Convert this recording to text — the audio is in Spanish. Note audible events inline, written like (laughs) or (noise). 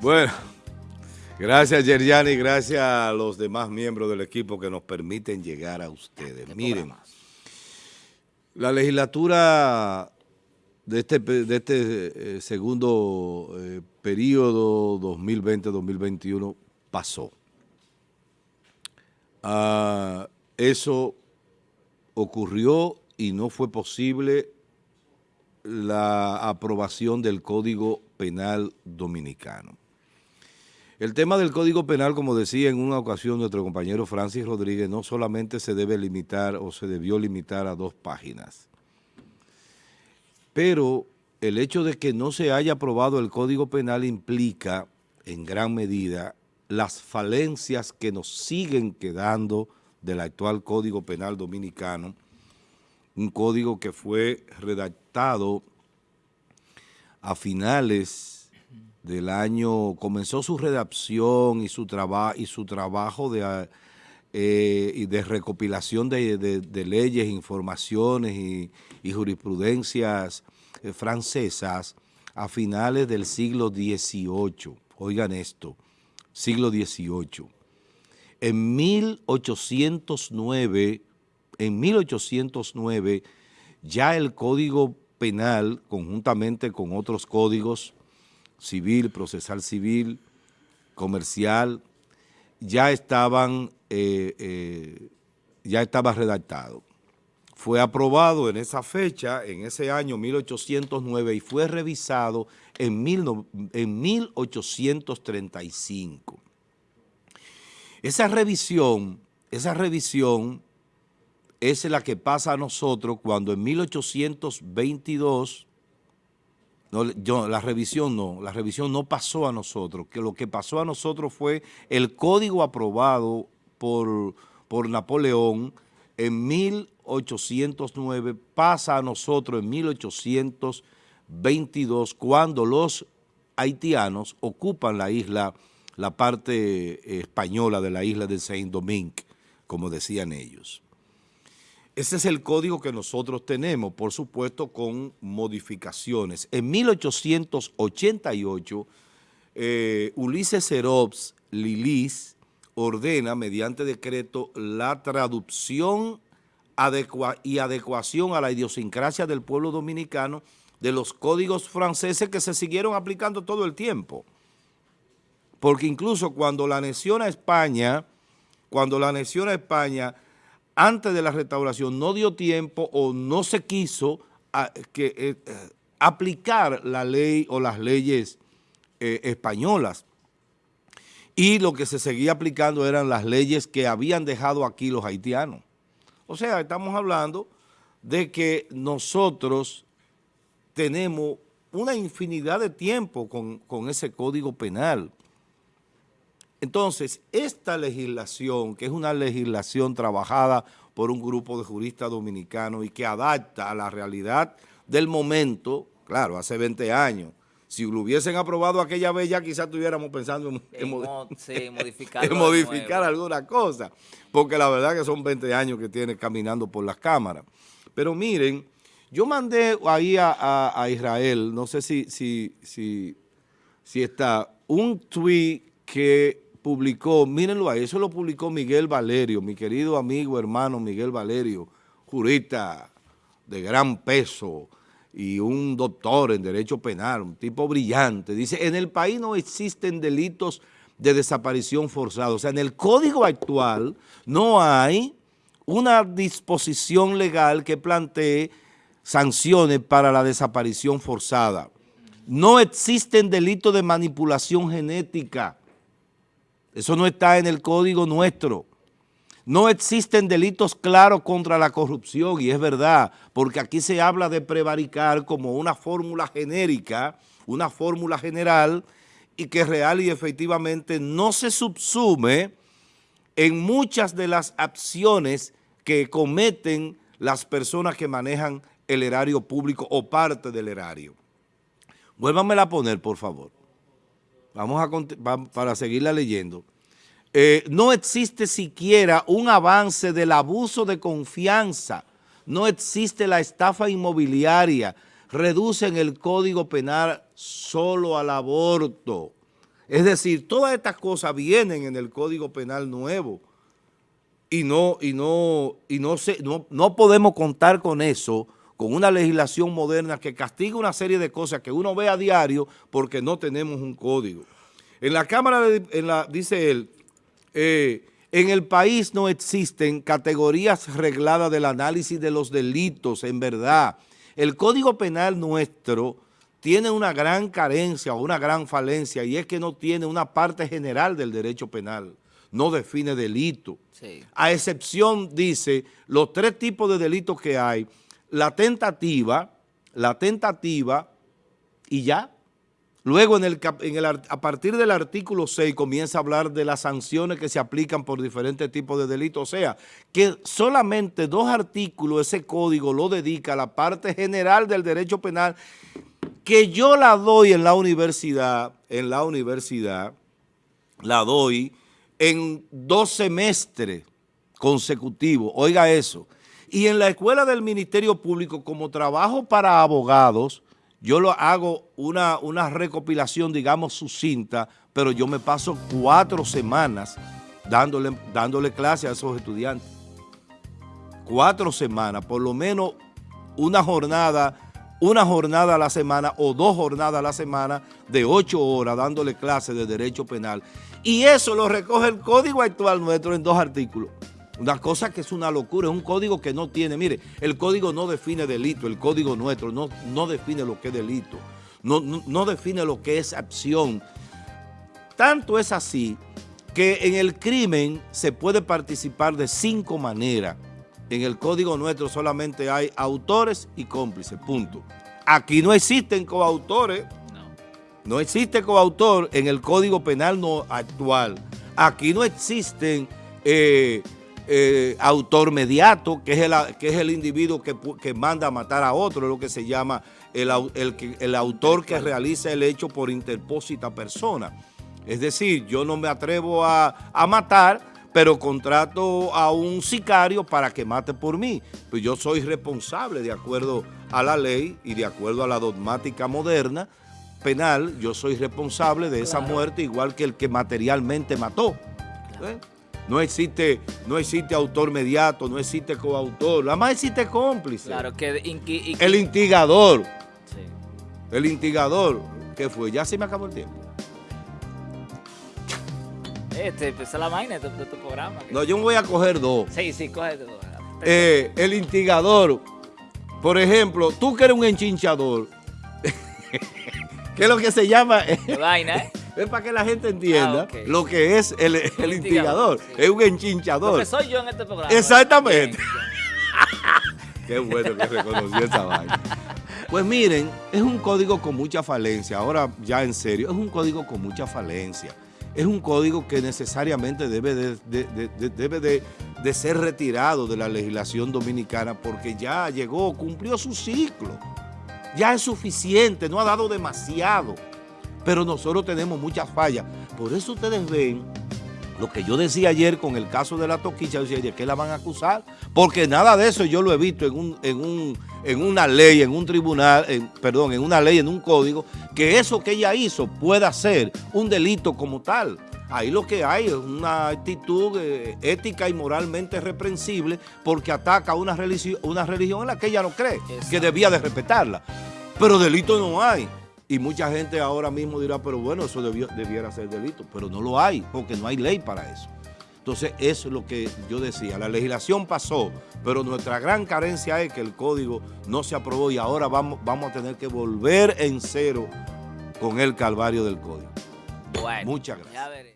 Bueno, gracias Yeriani, gracias a los demás miembros del equipo que nos permiten llegar a ustedes. Miren, la legislatura de este, de este eh, segundo eh, periodo 2020-2021 pasó. Ah, eso ocurrió y no fue posible la aprobación del Código Penal Dominicano. El tema del Código Penal, como decía en una ocasión nuestro compañero Francis Rodríguez, no solamente se debe limitar o se debió limitar a dos páginas, pero el hecho de que no se haya aprobado el Código Penal implica en gran medida las falencias que nos siguen quedando del actual Código Penal Dominicano, un código que fue redactado a finales del año, comenzó su redacción y su, y su trabajo de, eh, de recopilación de, leyes, informaciones y, jurisprudencias eh, francesas a finales del siglo XVIII. Oigan esto, siglo XVIII. En 1809 en 1809 ya el Código Penal, conjuntamente con otros códigos civil, procesal civil, comercial, ya estaban, eh, eh, ya estaba redactado. Fue aprobado en esa fecha, en ese año 1809, y fue revisado en, en 1835. Esa revisión, esa revisión es la que pasa a nosotros cuando en 1822, no, yo, la revisión no, la revisión no pasó a nosotros, que lo que pasó a nosotros fue el código aprobado por, por Napoleón en 1809, pasa a nosotros en 1822 cuando los haitianos ocupan la isla, la parte española de la isla de Saint-Domingue, como decían ellos. Ese es el código que nosotros tenemos, por supuesto con modificaciones. En 1888, eh, Ulises Serops Lilis ordena mediante decreto la traducción y adecuación a la idiosincrasia del pueblo dominicano de los códigos franceses que se siguieron aplicando todo el tiempo. Porque incluso cuando la anexión a España, cuando la anexión a España antes de la restauración no dio tiempo o no se quiso eh, aplicar la ley o las leyes eh, españolas. Y lo que se seguía aplicando eran las leyes que habían dejado aquí los haitianos. O sea, estamos hablando de que nosotros tenemos una infinidad de tiempo con, con ese código penal. Entonces, esta legislación, que es una legislación trabajada por un grupo de juristas dominicanos y que adapta a la realidad del momento, claro, hace 20 años, si lo hubiesen aprobado aquella vez ya quizás estuviéramos pensando en, (laughs) modificar, alguna cosa, porque la verdad que son 20 años que tiene caminando por las cámaras. Pero miren, yo mandé ahí a, Israel, no sé si, si, si, si está, un tweet que publicó, mírenlo ahí, eso lo publicó Miguel Valerio, mi querido amigo, hermano Miguel Valerio, jurista de gran peso y un doctor en Derecho Penal, un tipo brillante. Dice, en el país no existen delitos de desaparición forzada. O sea, en el código actual no hay una disposición legal que plantee sanciones para la desaparición forzada. No existen delitos de manipulación genética. Eso no está en el código nuestro. No existen delitos claros contra la corrupción, y es verdad, porque aquí se habla de prevaricar como una fórmula genérica, una fórmula general, y que real y efectivamente no se subsume en muchas de las acciones que cometen las personas que manejan el erario público o parte del erario. Vuélvanmela a poner, por favor. Vamos a para seguirla leyendo. Eh, no existe siquiera un avance del abuso de confianza, no existe la estafa inmobiliaria, reducen el Código Penal solo al aborto. Es decir, todas estas cosas vienen en el Código Penal nuevo y no, y no, y no, se, no, no podemos contar con eso, con una legislación moderna que castiga una serie de cosas que uno ve a diario porque no tenemos un código. En la Cámara, en la, dice él, eh, en el país no existen categorías regladas del análisis de los delitos, en verdad. El Código Penal nuestro tiene una gran carencia o una gran falencia y es que no tiene una parte general del derecho penal, no define delito. A excepción, dice, los tres tipos de delitos que hay, la tentativa, la tentativa y ya. Luego, en el, a partir del artículo 6, comienza a hablar de las sanciones que se aplican por diferentes tipos de delitos. O sea, que solamente dos artículos, ese código lo dedica a la parte general del derecho penal que yo la doy en la universidad, en la universidad, la doy en dos semestres consecutivos, oiga eso. Y en la escuela del Ministerio Público, como trabajo para abogados, yo lo hago una, una recopilación, digamos, sucinta, pero yo me paso cuatro semanas dándole, dándole clase a esos estudiantes. Cuatro semanas, por lo menos una jornada una jornada a la semana o dos jornadas a la semana de ocho horas dándole clases de derecho penal. Y eso lo recoge el código actual nuestro en dos artículos. Una cosa que es una locura, es un código que no tiene, mire, el código no define delito, el código nuestro no, no define lo que es delito, no, no define lo que es acción. Tanto es así que en el crimen se puede participar de cinco maneras. En el código nuestro solamente hay autores y cómplices, punto. Aquí no existen coautores. No. No existe coautor en el código penal no actual. Aquí no existen eh, eh, autor mediato, que es el, que es el individuo que, manda a matar a otro, es lo que se llama el, el autor que realiza el hecho por interpósita persona. Es decir, yo no me atrevo a, a matar, pero contrato a un sicario para que mate por mí. Pues yo soy responsable de acuerdo a la ley y de acuerdo a la dogmática moderna penal, yo soy responsable de esa muerte igual que el que materialmente mató. ¿Eh? No existe, no existe autor mediato, no existe coautor, nada más existe cómplice. Claro, que, El instigador. Sí. El instigador. ¿Qué fue? Ya se me acabó el tiempo. Este, empezó la vaina de, tu programa. No, yo me voy a coger dos. Sí, sí, cógete dos. Eh, el instigador. Por ejemplo, tú que eres un enchinchador. (laughs) ¿Qué es lo que se llama? vaina, ¿eh? Es para que la gente entienda ah, lo que es el, el, instigador. Es un enchinchador. Lo que soy yo en este programa. Exactamente. (laughs) Qué bueno que reconoció esa vaina. Pues miren, es un código con mucha falencia. Ahora ya en serio, es un código con mucha falencia es un código que necesariamente debe de, debe de, ser retirado de la legislación dominicana porque ya llegó, cumplió su ciclo. Ya es suficiente, no ha dado demasiado. Pero nosotros tenemos muchas fallas. Por eso ustedes ven lo que yo decía ayer con el caso de la toquicha, yo decía, ¿de qué la van a acusar? Porque nada de eso yo lo he visto en, un, en, un, en una ley, en un tribunal, perdón, en una ley, en un código, que eso que ella hizo pueda ser un delito como tal. Ahí lo que hay es una actitud eh, ética y moralmente reprensible porque ataca a una religión, una religión en la que ella no cree, que debía de respetarla. Pero delito no hay. Y mucha gente ahora mismo dirá, pero bueno, eso debiera ser delito. Pero no lo hay, porque no hay ley para eso. Entonces, eso es lo que yo decía. La legislación pasó, pero nuestra gran carencia es que el código no se aprobó y ahora vamos, vamos a tener que volver en cero con el calvario del código. Muchas gracias.